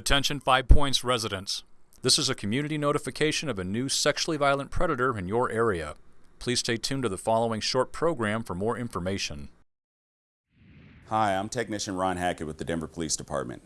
Attention Five Points residents. This is a community notification of a new sexually violent predator in your area. Please stay tuned to the following short program for more information. Hi, I'm Technician Ron Hackett with the Denver Police Department.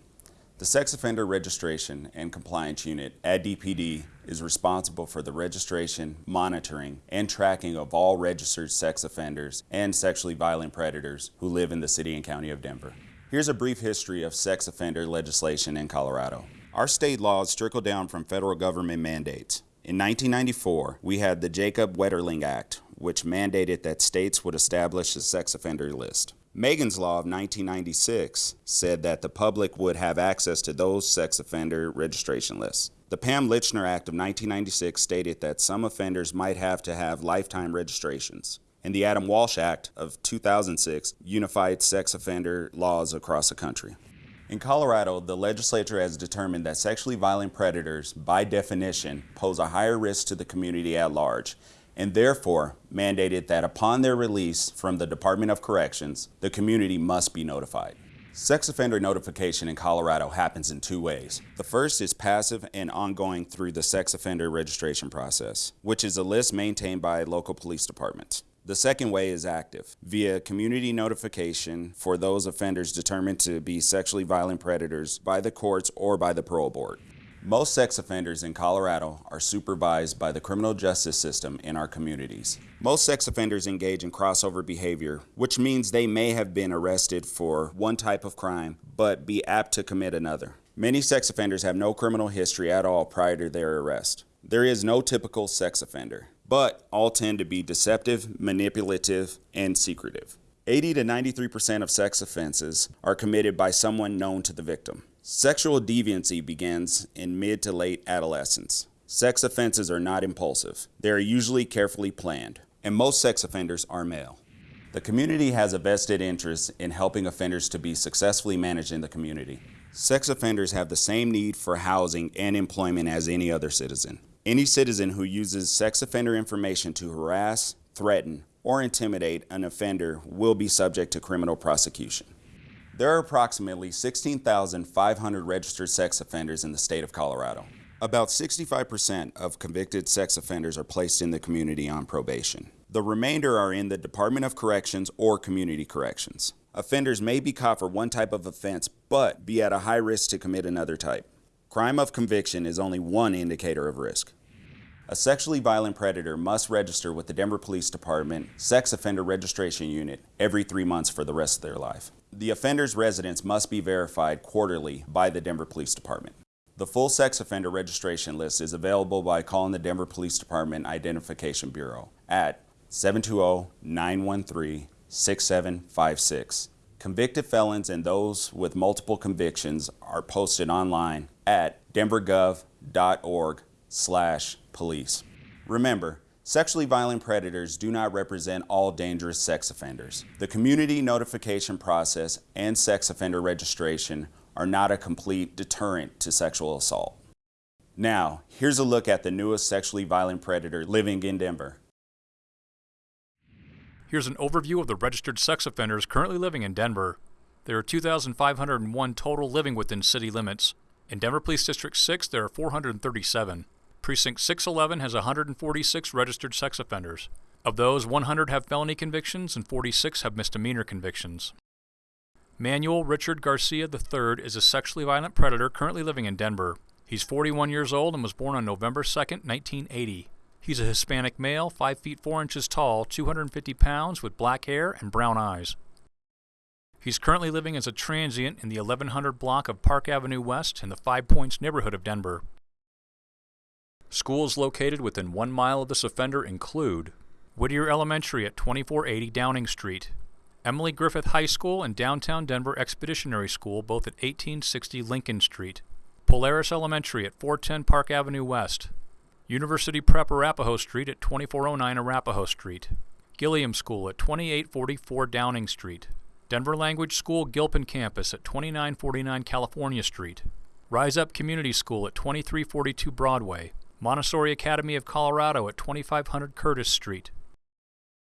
The Sex Offender Registration and Compliance Unit at DPD is responsible for the registration, monitoring, and tracking of all registered sex offenders and sexually violent predators who live in the City and County of Denver. Here's a brief history of sex offender legislation in Colorado. Our state laws trickle down from federal government mandates. In 1994, we had the Jacob Wetterling Act, which mandated that states would establish a sex offender list. Megan's Law of 1996 said that the public would have access to those sex offender registration lists. The Pam Lychner Act of 1996 stated that some offenders might have to have lifetime registrations and the Adam Walsh Act of 2006 unified sex offender laws across the country. In Colorado, the legislature has determined that sexually violent predators, by definition, pose a higher risk to the community at large, and therefore mandated that upon their release from the Department of Corrections, the community must be notified. Sex offender notification in Colorado happens in two ways. The first is passive and ongoing through the sex offender registration process, which is a list maintained by local police departments. The second way is active, via community notification for those offenders determined to be sexually violent predators by the courts or by the parole board. Most sex offenders in Colorado are supervised by the criminal justice system in our communities. Most sex offenders engage in crossover behavior, which means they may have been arrested for one type of crime, but be apt to commit another. Many sex offenders have no criminal history at all prior to their arrest. There is no typical sex offender but all tend to be deceptive, manipulative, and secretive. 80 to 93% of sex offenses are committed by someone known to the victim. Sexual deviancy begins in mid to late adolescence. Sex offenses are not impulsive. They are usually carefully planned, and most sex offenders are male. The community has a vested interest in helping offenders to be successfully managed in the community. Sex offenders have the same need for housing and employment as any other citizen. Any citizen who uses sex offender information to harass, threaten, or intimidate an offender will be subject to criminal prosecution. There are approximately 16,500 registered sex offenders in the state of Colorado. About 65% of convicted sex offenders are placed in the community on probation. The remainder are in the Department of Corrections or Community Corrections. Offenders may be caught for one type of offense, but be at a high risk to commit another type. Crime of conviction is only one indicator of risk. A sexually violent predator must register with the Denver Police Department Sex Offender Registration Unit every three months for the rest of their life. The offender's residence must be verified quarterly by the Denver Police Department. The full sex offender registration list is available by calling the Denver Police Department Identification Bureau at 720-913-6756. Convicted felons and those with multiple convictions are posted online at denvergov.org slash police. Remember, sexually violent predators do not represent all dangerous sex offenders. The community notification process and sex offender registration are not a complete deterrent to sexual assault. Now, here's a look at the newest sexually violent predator living in Denver. Here's an overview of the registered sex offenders currently living in Denver. There are 2,501 total living within city limits. In Denver Police District 6, there are 437. Precinct 611 has 146 registered sex offenders. Of those, 100 have felony convictions and 46 have misdemeanor convictions. Manuel Richard Garcia III is a sexually violent predator currently living in Denver. He's 41 years old and was born on November 2, 1980. He's a Hispanic male, 5 feet 4 inches tall, 250 pounds, with black hair and brown eyes. He's currently living as a transient in the 1100 block of Park Avenue West in the Five Points neighborhood of Denver. Schools located within one mile of this offender include Whittier Elementary at 2480 Downing Street, Emily Griffith High School and Downtown Denver Expeditionary School, both at 1860 Lincoln Street, Polaris Elementary at 410 Park Avenue West, University Prep Arapahoe Street at 2409 Arapahoe Street, Gilliam School at 2844 Downing Street, Denver Language School Gilpin Campus at 2949 California Street, Rise Up Community School at 2342 Broadway, Montessori Academy of Colorado at 2500 Curtis Street.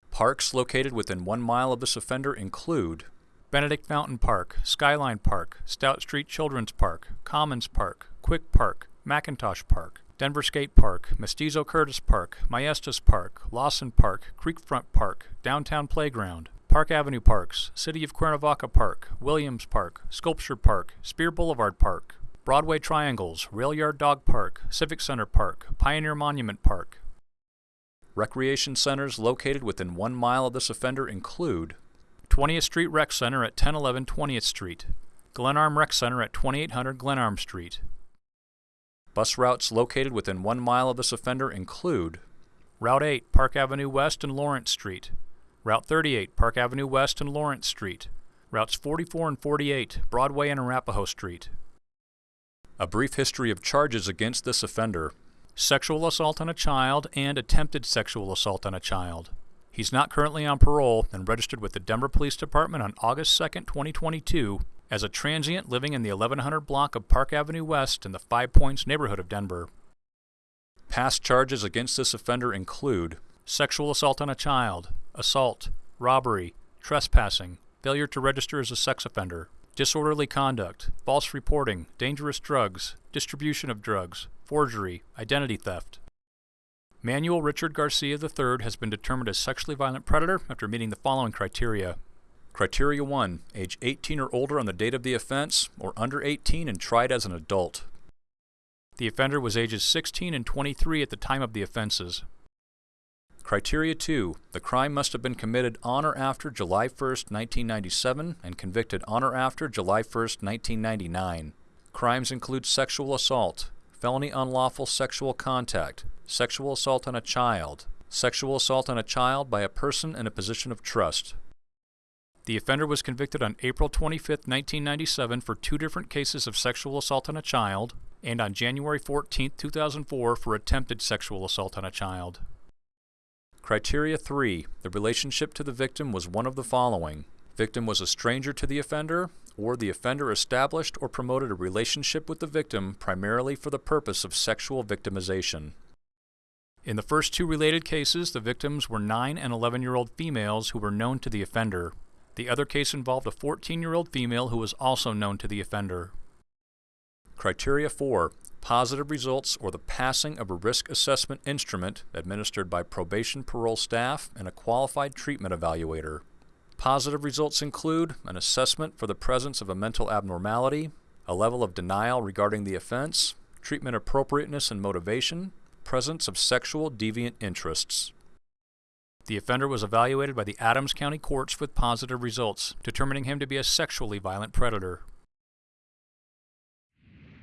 Parks located within one mile of this offender include Benedict Fountain Park, Skyline Park, Stout Street Children's Park, Commons Park, Quick Park, McIntosh Park, Denver Skate Park, Mestizo Curtis Park, Maestas Park, Lawson Park, Creekfront Park, Downtown Playground, Park Avenue Parks, City of Cuernavaca Park, Williams Park, Sculpture Park, Speer Boulevard Park, Broadway Triangles, Rail Yard Dog Park, Civic Center Park, Pioneer Monument Park. Recreation centers located within one mile of this offender include 20th Street Rec Center at 1011 20th Street, Glenarm Rec Center at 2800 Glenarm Street. Bus routes located within one mile of this offender include Route 8, Park Avenue West and Lawrence Street, Route 38, Park Avenue West and Lawrence Street, Routes 44 and 48, Broadway and Arapahoe Street. A brief history of charges against this offender sexual assault on a child and attempted sexual assault on a child. He's not currently on parole and registered with the Denver Police Department on August 2, 2022, as a transient living in the 1100 block of Park Avenue West in the Five Points neighborhood of Denver. Past charges against this offender include sexual assault on a child, assault, robbery, trespassing, failure to register as a sex offender, disorderly conduct, false reporting, dangerous drugs, distribution of drugs, forgery, identity theft. Manuel Richard Garcia III has been determined a sexually violent predator after meeting the following criteria. Criteria 1. Age 18 or older on the date of the offense, or under 18 and tried as an adult. The offender was ages 16 and 23 at the time of the offenses. Criteria 2. The crime must have been committed on or after July 1, 1997 and convicted on or after July 1, 1999. Crimes include sexual assault, felony unlawful sexual contact, sexual assault on a child, sexual assault on a child by a person in a position of trust. The offender was convicted on April 25, 1997 for two different cases of sexual assault on a child and on January 14, 2004 for attempted sexual assault on a child. Criteria 3. The relationship to the victim was one of the following. Victim was a stranger to the offender, or the offender established or promoted a relationship with the victim primarily for the purpose of sexual victimization. In the first two related cases, the victims were 9 and 11 year old females who were known to the offender. The other case involved a 14 year old female who was also known to the offender. Criteria 4 positive results or the passing of a risk assessment instrument administered by probation parole staff and a qualified treatment evaluator. Positive results include an assessment for the presence of a mental abnormality, a level of denial regarding the offense, treatment appropriateness and motivation, presence of sexual deviant interests. The offender was evaluated by the Adams County courts with positive results, determining him to be a sexually violent predator.